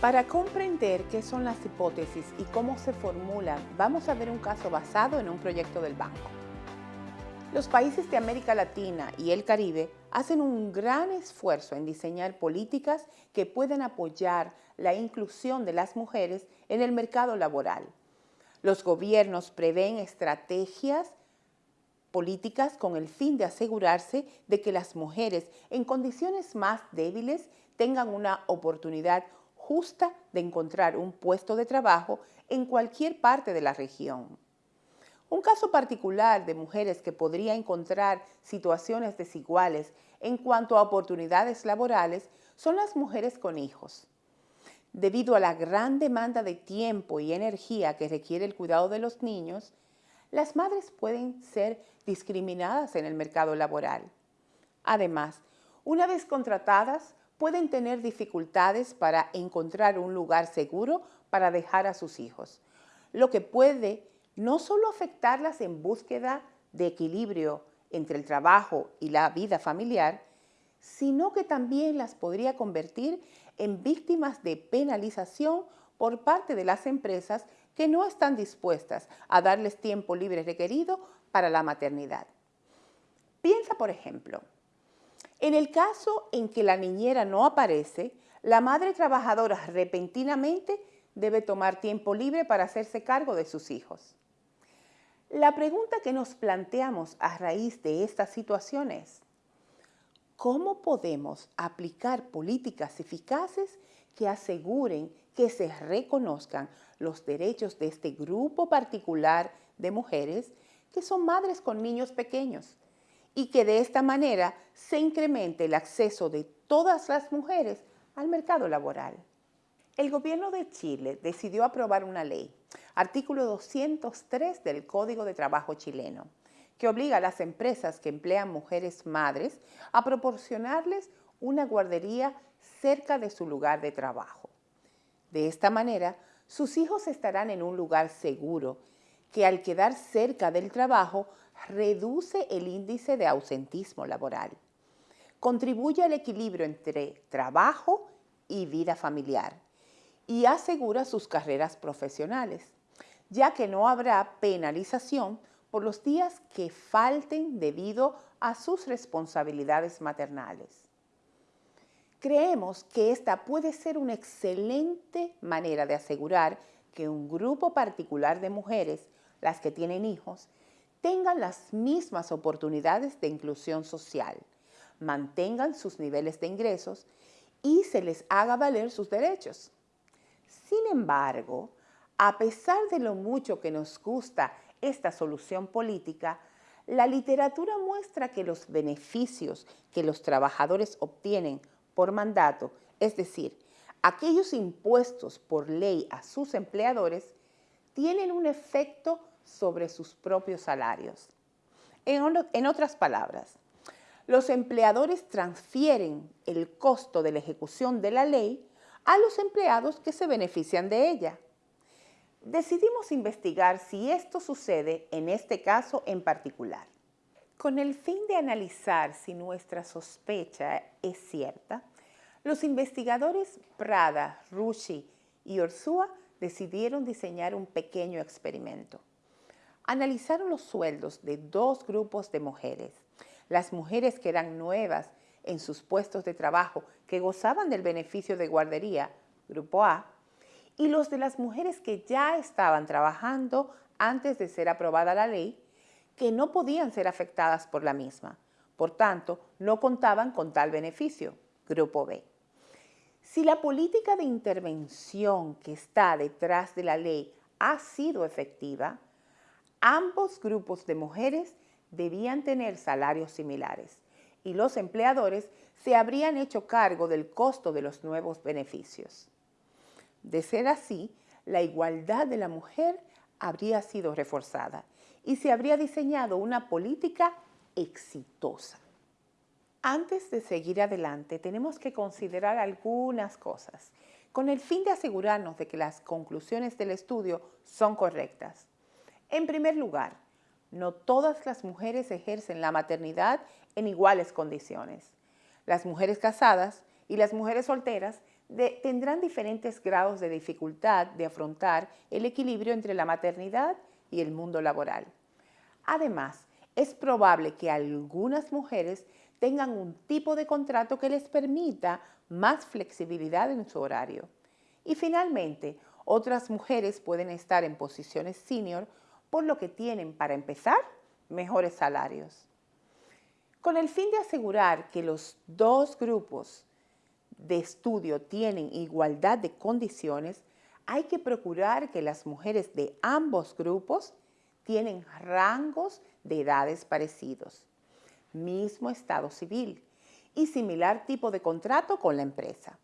Para comprender qué son las hipótesis y cómo se formulan, vamos a ver un caso basado en un proyecto del banco. Los países de América Latina y el Caribe hacen un gran esfuerzo en diseñar políticas que puedan apoyar la inclusión de las mujeres en el mercado laboral. Los gobiernos prevén estrategias políticas con el fin de asegurarse de que las mujeres en condiciones más débiles tengan una oportunidad justa de encontrar un puesto de trabajo en cualquier parte de la región. Un caso particular de mujeres que podría encontrar situaciones desiguales en cuanto a oportunidades laborales son las mujeres con hijos. Debido a la gran demanda de tiempo y energía que requiere el cuidado de los niños, las madres pueden ser discriminadas en el mercado laboral. Además, una vez contratadas, pueden tener dificultades para encontrar un lugar seguro para dejar a sus hijos, lo que puede no solo afectarlas en búsqueda de equilibrio entre el trabajo y la vida familiar, sino que también las podría convertir en víctimas de penalización por parte de las empresas que no están dispuestas a darles tiempo libre requerido para la maternidad. Piensa, por ejemplo, en el caso en que la niñera no aparece, la madre trabajadora repentinamente debe tomar tiempo libre para hacerse cargo de sus hijos. La pregunta que nos planteamos a raíz de esta situación es, ¿cómo podemos aplicar políticas eficaces que aseguren que se reconozcan los derechos de este grupo particular de mujeres que son madres con niños pequeños y que de esta manera se incremente el acceso de todas las mujeres al mercado laboral. El gobierno de Chile decidió aprobar una ley, artículo 203 del Código de Trabajo chileno, que obliga a las empresas que emplean mujeres madres a proporcionarles una guardería cerca de su lugar de trabajo. De esta manera, sus hijos estarán en un lugar seguro que al quedar cerca del trabajo reduce el índice de ausentismo laboral, contribuye al equilibrio entre trabajo y vida familiar y asegura sus carreras profesionales, ya que no habrá penalización por los días que falten debido a sus responsabilidades maternales. Creemos que esta puede ser una excelente manera de asegurar que un grupo particular de mujeres, las que tienen hijos, tengan las mismas oportunidades de inclusión social, mantengan sus niveles de ingresos y se les haga valer sus derechos. Sin embargo, a pesar de lo mucho que nos gusta esta solución política, la literatura muestra que los beneficios que los trabajadores obtienen por mandato, es decir, aquellos impuestos por ley a sus empleadores, tienen un efecto sobre sus propios salarios. En, otras palabras, los empleadores transfieren el costo de la ejecución de la ley a los empleados que se benefician de ella. Decidimos investigar si esto sucede en este caso en particular. Con el fin de analizar si nuestra sospecha es cierta, los investigadores Prada, Rushi y Orsua decidieron diseñar un pequeño experimento analizaron los sueldos de dos grupos de mujeres. Las mujeres que eran nuevas en sus puestos de trabajo, que gozaban del beneficio de guardería, grupo A, y los de las mujeres que ya estaban trabajando antes de ser aprobada la ley, que no podían ser afectadas por la misma. Por tanto, no contaban con tal beneficio, grupo B. Si la política de intervención que está detrás de la ley ha sido efectiva, Ambos grupos de mujeres debían tener salarios similares y los empleadores se habrían hecho cargo del costo de los nuevos beneficios. De ser así, la igualdad de la mujer habría sido reforzada y se habría diseñado una política exitosa. Antes de seguir adelante, tenemos que considerar algunas cosas con el fin de asegurarnos de que las conclusiones del estudio son correctas. En primer lugar, no todas las mujeres ejercen la maternidad en iguales condiciones. Las mujeres casadas y las mujeres solteras tendrán diferentes grados de dificultad de afrontar el equilibrio entre la maternidad y el mundo laboral. Además, es probable que algunas mujeres tengan un tipo de contrato que les permita más flexibilidad en su horario. Y finalmente, otras mujeres pueden estar en posiciones senior por lo que tienen, para empezar, mejores salarios. Con el fin de asegurar que los dos grupos de estudio tienen igualdad de condiciones, hay que procurar que las mujeres de ambos grupos tienen rangos de edades parecidos, mismo estado civil y similar tipo de contrato con la empresa.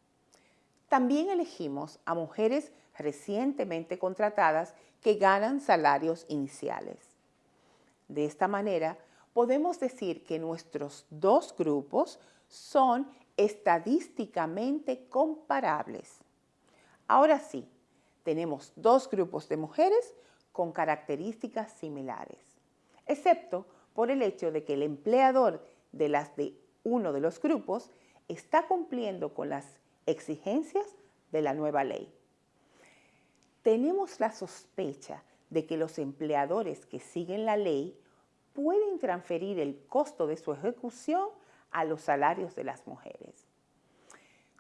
También elegimos a mujeres recientemente contratadas que ganan salarios iniciales. De esta manera, podemos decir que nuestros dos grupos son estadísticamente comparables. Ahora sí, tenemos dos grupos de mujeres con características similares, excepto por el hecho de que el empleador de las de uno de los grupos está cumpliendo con las exigencias de la nueva ley. Tenemos la sospecha de que los empleadores que siguen la ley pueden transferir el costo de su ejecución a los salarios de las mujeres.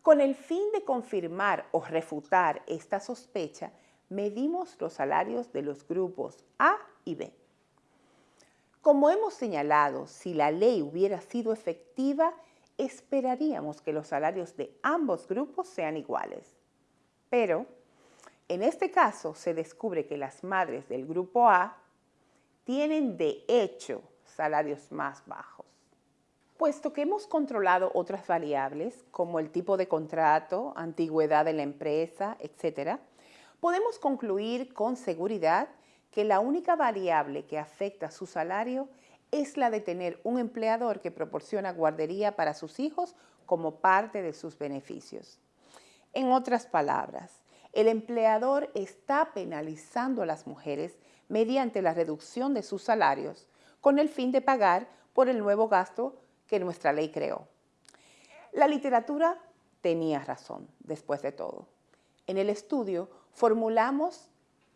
Con el fin de confirmar o refutar esta sospecha, medimos los salarios de los grupos A y B. Como hemos señalado, si la ley hubiera sido efectiva, esperaríamos que los salarios de ambos grupos sean iguales. Pero, en este caso, se descubre que las madres del grupo A tienen de hecho salarios más bajos. Puesto que hemos controlado otras variables, como el tipo de contrato, antigüedad de la empresa, etc., podemos concluir con seguridad que la única variable que afecta su salario es la de tener un empleador que proporciona guardería para sus hijos como parte de sus beneficios. En otras palabras, el empleador está penalizando a las mujeres mediante la reducción de sus salarios con el fin de pagar por el nuevo gasto que nuestra ley creó. La literatura tenía razón, después de todo. En el estudio formulamos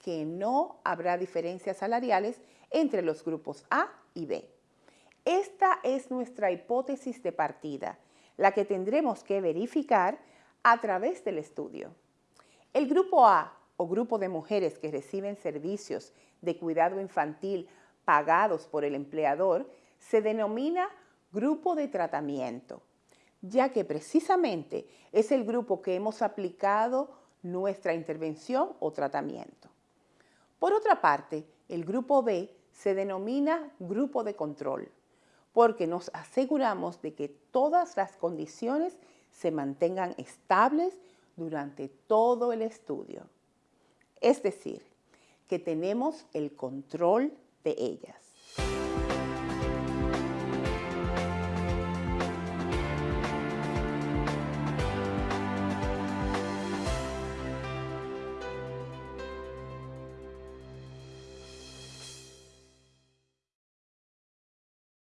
que no habrá diferencias salariales entre los grupos A y B. Esta es nuestra hipótesis de partida, la que tendremos que verificar a través del estudio. El grupo A o grupo de mujeres que reciben servicios de cuidado infantil pagados por el empleador se denomina grupo de tratamiento, ya que precisamente es el grupo que hemos aplicado nuestra intervención o tratamiento. Por otra parte, el grupo B se denomina grupo de control, porque nos aseguramos de que todas las condiciones se mantengan estables durante todo el estudio. Es decir, que tenemos el control de ellas.